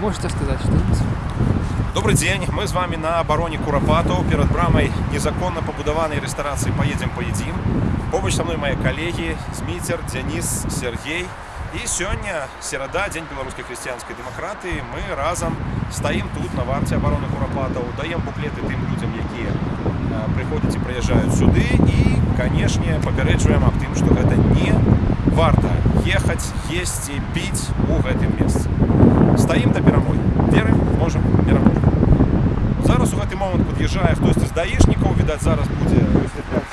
можете сказать что-нибудь? Добрый дзень мы з вами на абароне курапатаў перад брамай незаконна пабудаванай рэстарацыі поедем паедзім побач са мной мае калегі зміцер дзяніс Сергей і сёння серада дзень беларускай хрысціянскай дэмакратыі мы разам стаім тут на варце абароны курапатаў даем буклеты тым людзям якія э, прыходзяць і прыязджаюць сюды і канешне папярэджваем аб тым што гэта не варта ехаць есці піць у гэтым месцы стаім да перамогі верым можам пераможам зараз у гэты момант пад'язджае хтосьці з даішнікаў відаць зараз будзе высвятляць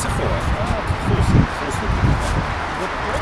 Essa é forte. Ah, força, força.